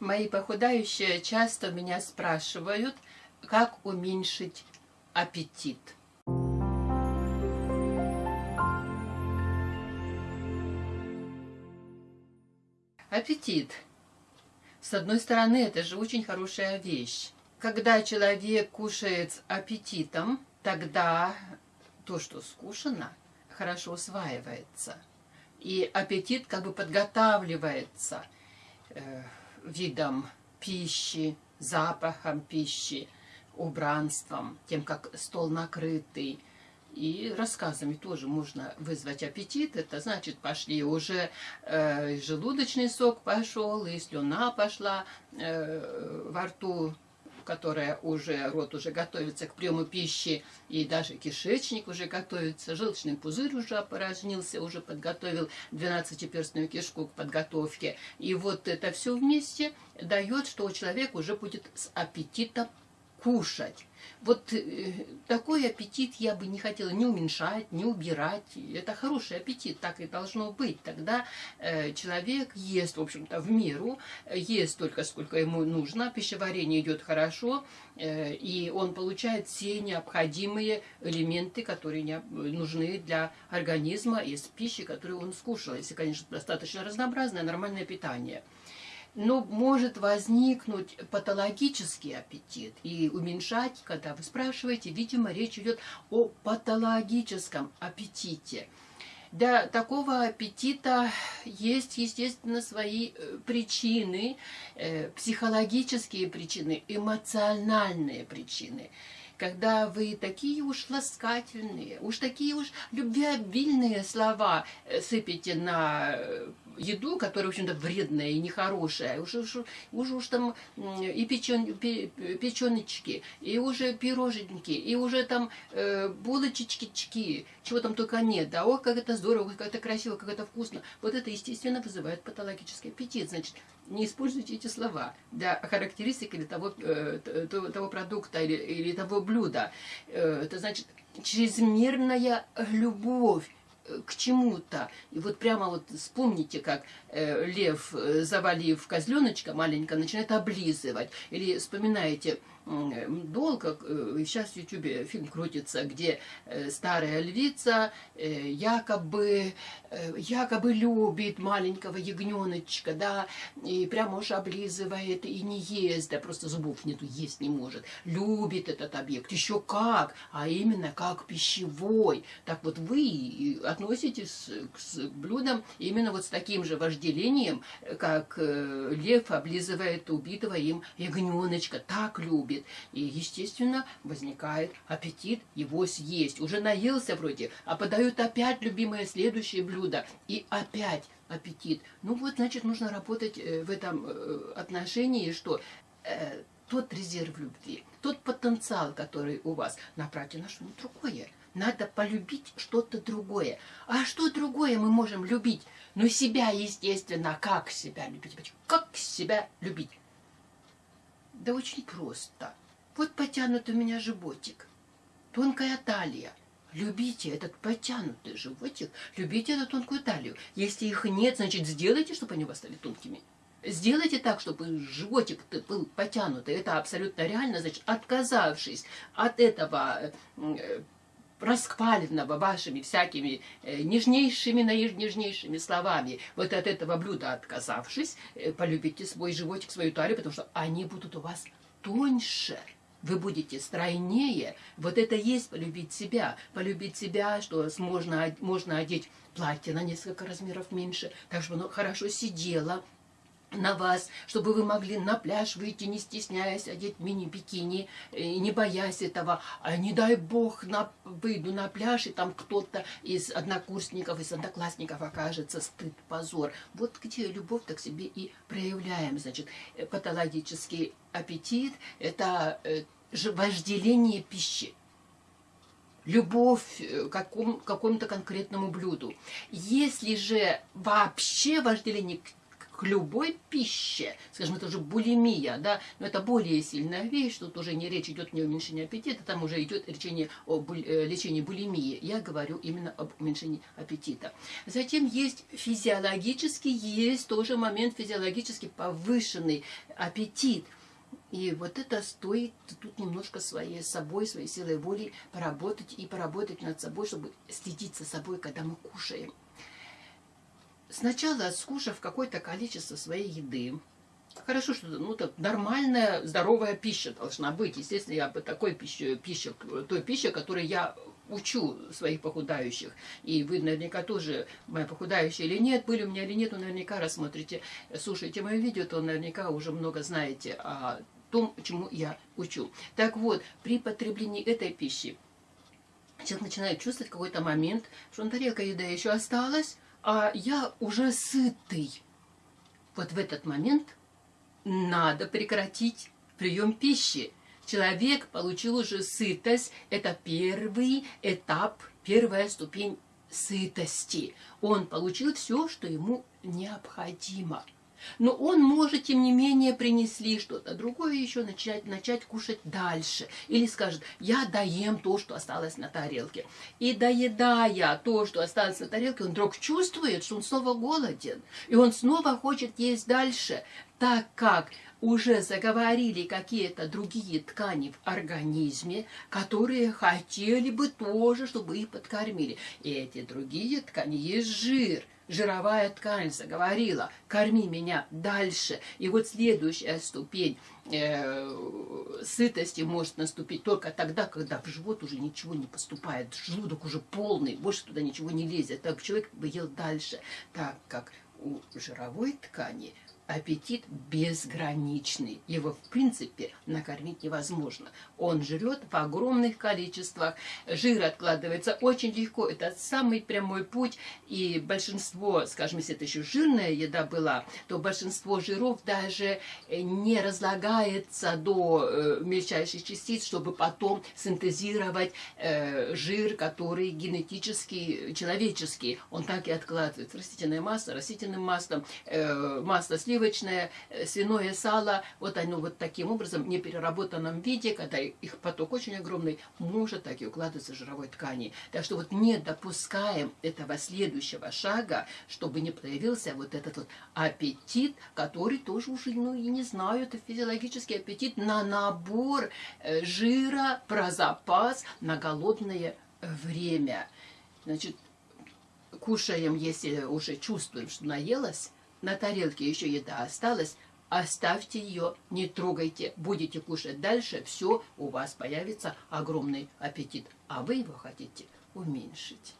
Мои похудающие часто меня спрашивают, как уменьшить аппетит. Аппетит. С одной стороны, это же очень хорошая вещь. Когда человек кушает с аппетитом, тогда то, что скушано, хорошо усваивается. И аппетит как бы подготавливается видом пищи, запахом пищи, убранством, тем, как стол накрытый. И рассказами тоже можно вызвать аппетит. Это значит, пошли уже э, желудочный сок пошел, и слюна пошла э, во рту которая уже, рот уже готовится к приему пищи, и даже кишечник уже готовится, желчный пузырь уже опорожнился, уже подготовил 12-перстную кишку к подготовке. И вот это все вместе дает, что человек уже будет с аппетитом кушать. Вот э, такой аппетит я бы не хотела не уменьшать, не убирать. Это хороший аппетит, так и должно быть. Тогда э, человек ест, в общем-то, в меру, ест только сколько ему нужно, пищеварение идет хорошо, э, и он получает все необходимые элементы, которые нужны для организма из пищи, которую он скушал. Если, конечно, достаточно разнообразное, нормальное питание но может возникнуть патологический аппетит и уменьшать, когда вы спрашиваете, видимо, речь идет о патологическом аппетите. Для такого аппетита есть, естественно, свои э, причины, э, психологические причины, эмоциональные причины когда вы такие уж ласкательные, уж такие уж любвеобильные слова э, сыпете на еду, которая, в общем-то, вредная и нехорошая. Уже, уже, уже уж там и печен, печеночки, и уже пироженьки, и уже там э, булочечки, чего там только нет. Да, ох, как это здорово, как это красиво, как это вкусно. Вот это, естественно, вызывает патологический аппетит. Значит, не используйте эти слова для характеристики или того, э, того, того продукта или, или того блюда. Э, это значит чрезмерная любовь к чему-то. И вот прямо вот вспомните, как э, лев, э, завалив козленочка маленько, начинает облизывать. Или вспоминаете, долго, э, сейчас в Ютубе фильм крутится, где э, старая львица э, якобы, якобы любит маленького ягненочка, да, и прямо уж облизывает и не ест, да, просто зубов нету, есть не может. Любит этот объект, еще как, а именно как пищевой. Так вот вы относитесь к блюдам именно вот с таким же вожделением, как лев облизывает убитого им ягненочка, так любит будет. И, естественно, возникает аппетит его съесть. Уже наелся вроде, а подают опять любимое следующее блюдо. И опять аппетит. Ну вот, значит, нужно работать э, в этом э, отношении, что э, тот резерв любви, тот потенциал, который у вас, направьте на что-нибудь другое. Надо полюбить что-то другое. А что другое мы можем любить? Ну, себя, естественно. Как себя любить? Как себя любить? Да очень просто. Вот потянут у меня животик, тонкая талия. Любите этот потянутый животик, любите эту тонкую талию. Если их нет, значит сделайте, чтобы они у вас стали тонкими. Сделайте так, чтобы животик был потянутый. Это абсолютно реально. Значит, отказавшись от этого э, раскваленного вашими всякими э, нежнейшими, нежнейшими словами, вот от этого блюда отказавшись, э, полюбите свой животик, свою талию, потому что они будут у вас тоньше. Вы будете стройнее. Вот это есть полюбить себя. Полюбить себя, что можно, можно одеть платье на несколько размеров меньше, так чтобы оно хорошо сидело, на вас, чтобы вы могли на пляж выйти, не стесняясь, одеть мини-бикини, э, не боясь этого. А не дай бог, на, выйду на пляж, и там кто-то из однокурсников, из одноклассников окажется стыд, позор. Вот где любовь так себе и проявляем. Значит, э, патологический аппетит – это э, вожделение пищи любовь к какому, какому-то конкретному блюду. Если же вообще вожделение к к любой пище, скажем, это уже булимия, да, но это более сильная вещь, тут уже не речь идет не о уменьшении аппетита, там уже идет лечение о буль, э, лечении булимии. Я говорю именно об уменьшении аппетита. Затем есть физиологический, есть тоже момент физиологически повышенный аппетит. И вот это стоит тут немножко своей собой, своей силой воли поработать и поработать над собой, чтобы следить за собой, когда мы кушаем. Сначала, скушав какое-то количество своей еды, Хорошо, что ну, так, нормальная, здоровая пища должна быть. Естественно, я бы такой пищей, пища, той пищей, которой я учу своих похудающих. И вы наверняка тоже, мои похудающие или нет, были у меня или нет, но наверняка рассмотрите, слушаете мое видео, то наверняка уже много знаете о том, чему я учу. Так вот, при потреблении этой пищи человек начинает чувствовать какой-то момент, что на тарелка еда еще осталась, а я уже сытый. Вот в этот момент надо прекратить прием пищи. Человек получил уже сытость. Это первый этап, первая ступень сытости. Он получил все, что ему необходимо. Но он может, тем не менее, принесли что-то другое еще начать, начать кушать дальше. Или скажет, я доем то, что осталось на тарелке. И доедая то, что осталось на тарелке, он вдруг чувствует, что он снова голоден. И он снова хочет есть дальше, так как уже заговорили какие-то другие ткани в организме, которые хотели бы тоже, чтобы их подкормили. И эти другие ткани есть жир – жировая ткань заговорила, корми меня дальше. И вот следующая ступень э, сытости может наступить только тогда, когда в живот уже ничего не поступает, желудок уже полный, больше туда ничего не лезет. Так человек бы ел дальше, так как у жировой ткани аппетит безграничный. Его, в принципе, накормить невозможно. Он жрет в огромных количествах. Жир откладывается очень легко. Это самый прямой путь. И большинство, скажем, если это еще жирная еда была, то большинство жиров даже не разлагается до э, мельчайших частиц, чтобы потом синтезировать э, жир, который генетически человеческий. Он так и откладывается. Растительное масло, растительным маслом, э, масло сливочное, сливочное, э, свиное сало, вот оно вот таким образом, в непереработанном виде, когда их поток очень огромный, может так и укладываться в жировой ткани. Так что вот не допускаем этого следующего шага, чтобы не появился вот этот вот аппетит, который тоже уже, ну, и не знаю, это физиологический аппетит на набор э, жира, про запас на голодное время. Значит, кушаем, если уже чувствуем, что наелась, на тарелке еще еда осталась, оставьте ее, не трогайте, будете кушать дальше, все, у вас появится огромный аппетит, а вы его хотите уменьшить.